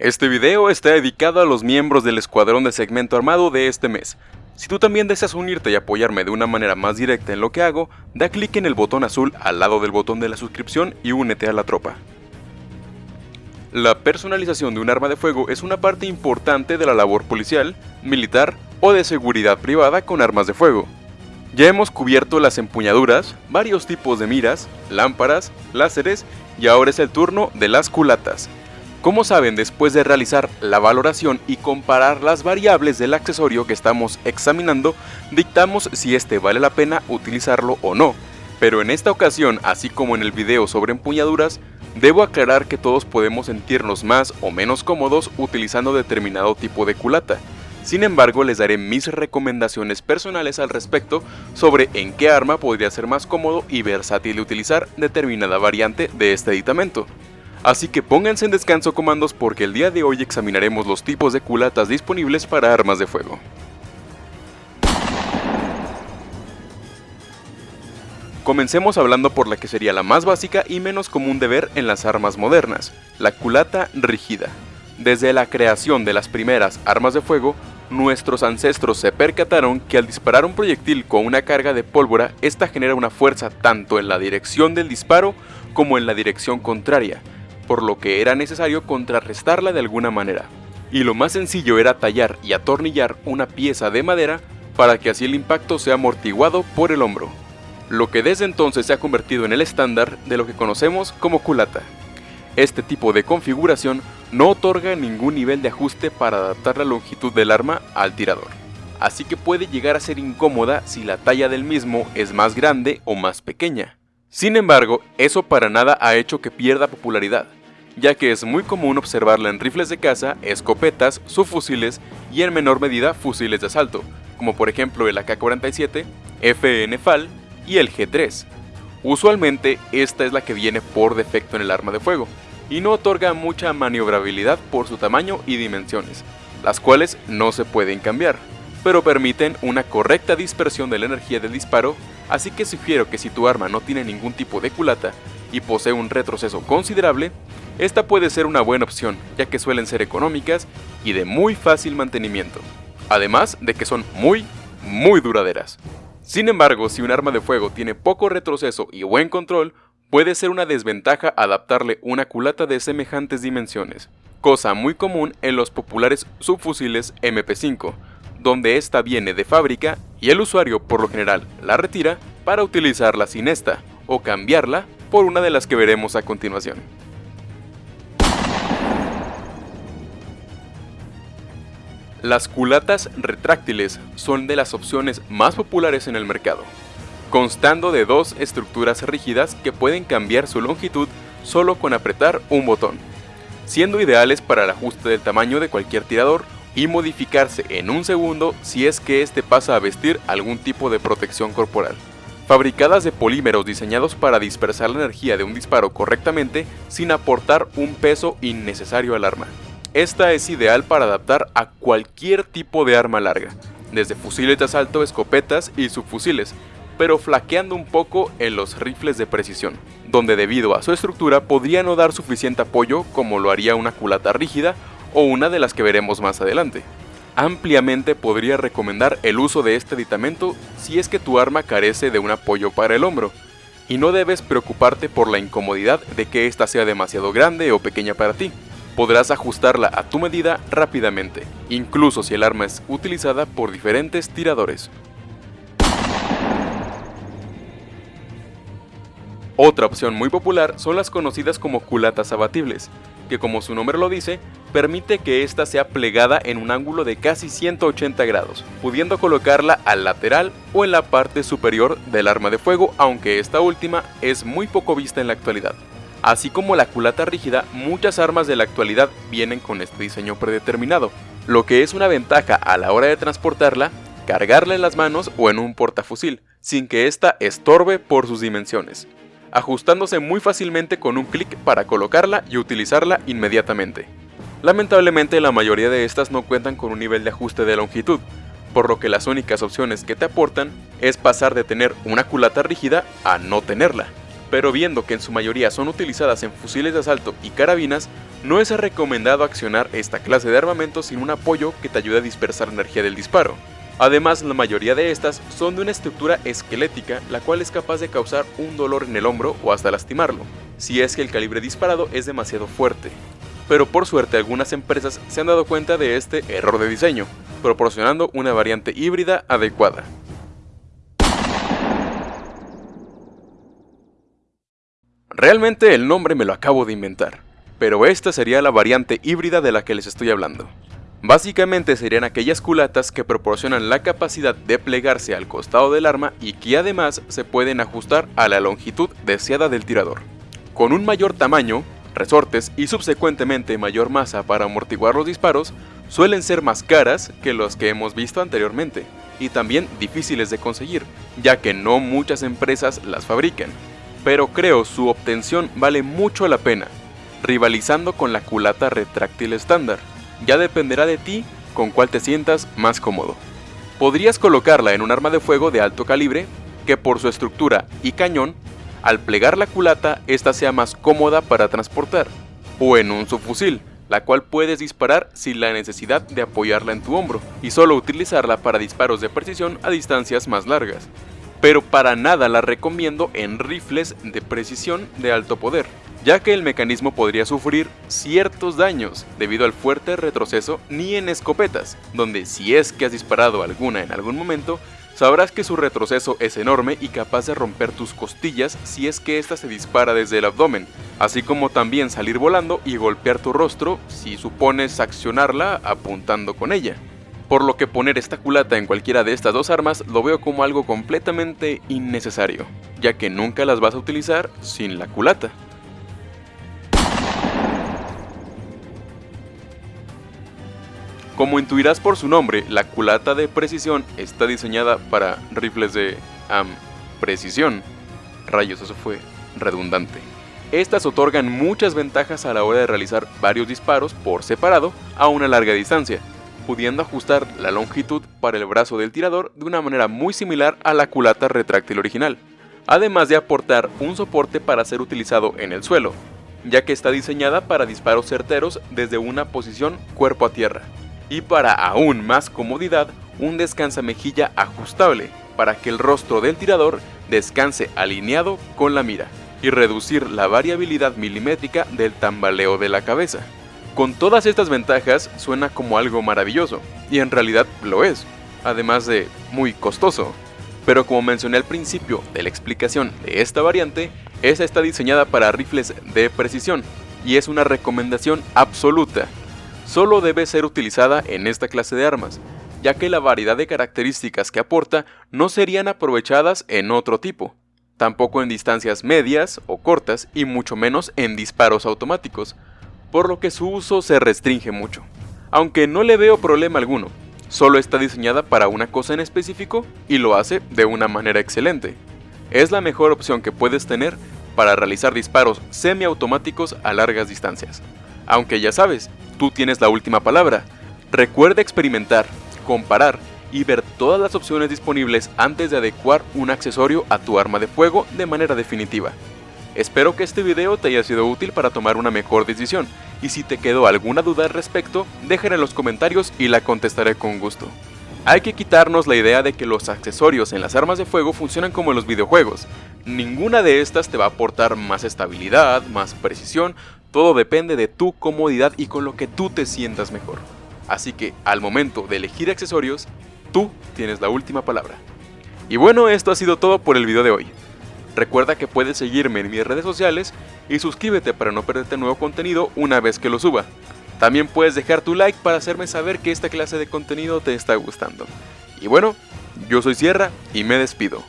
Este video está dedicado a los miembros del escuadrón de segmento armado de este mes. Si tú también deseas unirte y apoyarme de una manera más directa en lo que hago, da clic en el botón azul al lado del botón de la suscripción y únete a la tropa. La personalización de un arma de fuego es una parte importante de la labor policial, militar o de seguridad privada con armas de fuego. Ya hemos cubierto las empuñaduras, varios tipos de miras, lámparas, láseres y ahora es el turno de las culatas. Como saben, después de realizar la valoración y comparar las variables del accesorio que estamos examinando, dictamos si este vale la pena utilizarlo o no. Pero en esta ocasión, así como en el video sobre empuñaduras, debo aclarar que todos podemos sentirnos más o menos cómodos utilizando determinado tipo de culata. Sin embargo, les daré mis recomendaciones personales al respecto sobre en qué arma podría ser más cómodo y versátil utilizar determinada variante de este aditamento. Así que pónganse en descanso comandos porque el día de hoy examinaremos los tipos de culatas disponibles para armas de fuego. Comencemos hablando por la que sería la más básica y menos común de ver en las armas modernas, la culata rígida. Desde la creación de las primeras armas de fuego, nuestros ancestros se percataron que al disparar un proyectil con una carga de pólvora, esta genera una fuerza tanto en la dirección del disparo como en la dirección contraria, por lo que era necesario contrarrestarla de alguna manera. Y lo más sencillo era tallar y atornillar una pieza de madera para que así el impacto sea amortiguado por el hombro, lo que desde entonces se ha convertido en el estándar de lo que conocemos como culata. Este tipo de configuración no otorga ningún nivel de ajuste para adaptar la longitud del arma al tirador, así que puede llegar a ser incómoda si la talla del mismo es más grande o más pequeña. Sin embargo, eso para nada ha hecho que pierda popularidad, ya que es muy común observarla en rifles de caza, escopetas, subfusiles y en menor medida fusiles de asalto, como por ejemplo el AK-47, FN FAL y el G3. Usualmente esta es la que viene por defecto en el arma de fuego, y no otorga mucha maniobrabilidad por su tamaño y dimensiones, las cuales no se pueden cambiar pero permiten una correcta dispersión de la energía del disparo, así que sugiero que si tu arma no tiene ningún tipo de culata y posee un retroceso considerable, esta puede ser una buena opción, ya que suelen ser económicas y de muy fácil mantenimiento, además de que son muy, muy duraderas. Sin embargo, si un arma de fuego tiene poco retroceso y buen control, puede ser una desventaja adaptarle una culata de semejantes dimensiones, cosa muy común en los populares subfusiles MP5, donde esta viene de fábrica y el usuario por lo general la retira para utilizarla sin esta o cambiarla por una de las que veremos a continuación. Las culatas retráctiles son de las opciones más populares en el mercado, constando de dos estructuras rígidas que pueden cambiar su longitud solo con apretar un botón, siendo ideales para el ajuste del tamaño de cualquier tirador y modificarse en un segundo si es que éste pasa a vestir algún tipo de protección corporal. Fabricadas de polímeros diseñados para dispersar la energía de un disparo correctamente sin aportar un peso innecesario al arma. Esta es ideal para adaptar a cualquier tipo de arma larga, desde fusiles de asalto, escopetas y subfusiles, pero flaqueando un poco en los rifles de precisión, donde debido a su estructura podría no dar suficiente apoyo como lo haría una culata rígida o una de las que veremos más adelante. Ampliamente podría recomendar el uso de este aditamento si es que tu arma carece de un apoyo para el hombro, y no debes preocuparte por la incomodidad de que ésta sea demasiado grande o pequeña para ti. Podrás ajustarla a tu medida rápidamente, incluso si el arma es utilizada por diferentes tiradores. Otra opción muy popular son las conocidas como culatas abatibles, que como su nombre lo dice, permite que ésta sea plegada en un ángulo de casi 180 grados, pudiendo colocarla al lateral o en la parte superior del arma de fuego, aunque esta última es muy poco vista en la actualidad. Así como la culata rígida, muchas armas de la actualidad vienen con este diseño predeterminado, lo que es una ventaja a la hora de transportarla, cargarla en las manos o en un portafusil, sin que ésta estorbe por sus dimensiones ajustándose muy fácilmente con un clic para colocarla y utilizarla inmediatamente. Lamentablemente la mayoría de estas no cuentan con un nivel de ajuste de longitud, por lo que las únicas opciones que te aportan es pasar de tener una culata rígida a no tenerla. Pero viendo que en su mayoría son utilizadas en fusiles de asalto y carabinas, No es recomendado accionar esta clase de armamento sin un apoyo que te ayude a dispersar energía del disparo. Además, la mayoría de estas son de una estructura esquelética, la cual es capaz de causar un dolor en el hombro o hasta lastimarlo, si es que el calibre disparado es demasiado fuerte. Pero por suerte algunas empresas se han dado cuenta de este error de diseño, proporcionando una variante híbrida adecuada. Realmente el nombre me lo acabo de inventar, pero esta sería la variante híbrida de la que les estoy hablando. Básicamente serían aquellas culatas que proporcionan la capacidad de plegarse al costado del arma y que además se pueden ajustar a la longitud deseada del tirador. Con un mayor tamaño, resortes y subsecuentemente mayor masa para amortiguar los disparos, suelen ser más caras que los que hemos visto anteriormente, y también difíciles de conseguir, ya que no muchas empresas las fabrican. Pero creo su obtención vale mucho la pena, rivalizando con la culata retráctil estándar, ya dependerá de ti con cuál te sientas más cómodo. Podrías colocarla en un arma de fuego de alto calibre que por su estructura y cañón, al plegar la culata esta sea más cómoda para transportar, o en un subfusil, la cual puedes disparar sin la necesidad de apoyarla en tu hombro y solo utilizarla para disparos de precisión a distancias más largas. Pero para nada la recomiendo en rifles de precisión de alto poder, ya que el mecanismo podría sufrir ciertos daños debido al fuerte retroceso ni en escopetas, donde si es que has disparado alguna en algún momento, sabrás que su retroceso es enorme y capaz de romper tus costillas si es que ésta se dispara desde el abdomen, así como también salir volando y golpear tu rostro si supones accionarla apuntando con ella. Por lo que poner esta culata en cualquiera de estas dos armas lo veo como algo completamente innecesario, ya que nunca las vas a utilizar sin la culata. Como intuirás por su nombre, la culata de precisión está diseñada para rifles de precisión. Rayos, eso fue redundante. Estas otorgan muchas ventajas a la hora de realizar varios disparos por separado a una larga distancia, pudiendo ajustar la longitud para el brazo del tirador de una manera muy similar a la culata retráctil original, además de aportar un soporte para ser utilizado en el suelo, ya que está diseñada para disparos certeros desde una posición cuerpo a tierra y para aún más comodidad, un descansamejilla ajustable para que el rostro del tirador descanse alineado con la mira y reducir la variabilidad milimétrica del tambaleo de la cabeza. Con todas estas ventajas suena como algo maravilloso, y en realidad lo es, además de muy costoso. Pero como mencioné al principio de la explicación de esta variante, esta está diseñada para rifles de precisión, y es una recomendación absoluta solo debe ser utilizada en esta clase de armas, ya que la variedad de características que aporta no serían aprovechadas en otro tipo, tampoco en distancias medias o cortas y mucho menos en disparos automáticos, por lo que su uso se restringe mucho. Aunque no le veo problema alguno, solo está diseñada para una cosa en específico y lo hace de una manera excelente. Es la mejor opción que puedes tener para realizar disparos semiautomáticos a largas distancias. Aunque ya sabes, tú tienes la última palabra. Recuerda experimentar, comparar y ver todas las opciones disponibles antes de adecuar un accesorio a tu arma de fuego de manera definitiva. Espero que este video te haya sido útil para tomar una mejor decisión, y si te quedó alguna duda al respecto, déjala en los comentarios y la contestaré con gusto. Hay que quitarnos la idea de que los accesorios en las armas de fuego funcionan como en los videojuegos. Ninguna de estas te va a aportar más estabilidad, más precisión todo depende de tu comodidad y con lo que tú te sientas mejor. Así que al momento de elegir accesorios, tú tienes la última palabra. Y bueno, esto ha sido todo por el video de hoy. Recuerda que puedes seguirme en mis redes sociales y suscríbete para no perderte nuevo contenido una vez que lo suba. También puedes dejar tu like para hacerme saber que esta clase de contenido te está gustando. Y bueno, yo soy Sierra y me despido.